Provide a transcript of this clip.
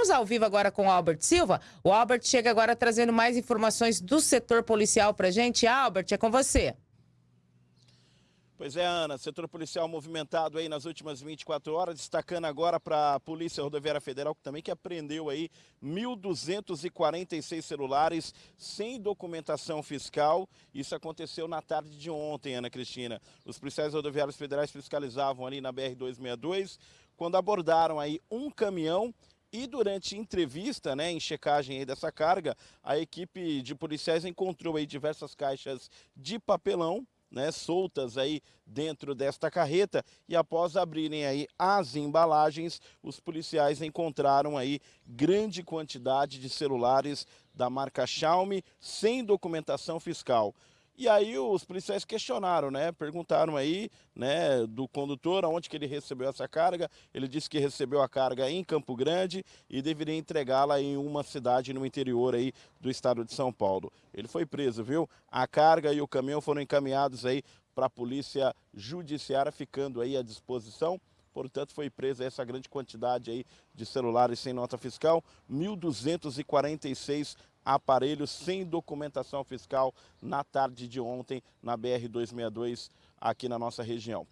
Vamos ao vivo agora com o Albert Silva. O Albert chega agora trazendo mais informações do setor policial pra gente. Albert, é com você. Pois é, Ana, setor policial movimentado aí nas últimas 24 horas, destacando agora para a Polícia Rodoviária Federal, que também que apreendeu aí 1.246 celulares sem documentação fiscal. Isso aconteceu na tarde de ontem, Ana Cristina. Os policiais rodoviários federais fiscalizavam ali na BR-262, quando abordaram aí um caminhão e durante entrevista, né, em checagem dessa carga, a equipe de policiais encontrou aí diversas caixas de papelão, né, soltas aí dentro desta carreta e após abrirem aí as embalagens, os policiais encontraram aí grande quantidade de celulares da marca Xiaomi sem documentação fiscal. E aí os policiais questionaram, né? Perguntaram aí, né, do condutor aonde que ele recebeu essa carga. Ele disse que recebeu a carga em Campo Grande e deveria entregá-la em uma cidade no interior aí do estado de São Paulo. Ele foi preso, viu? A carga e o caminhão foram encaminhados aí para a polícia judiciária, ficando aí à disposição. Portanto, foi presa essa grande quantidade aí de celulares sem nota fiscal, 1.246 aparelhos sem documentação fiscal na tarde de ontem na BR-262 aqui na nossa região.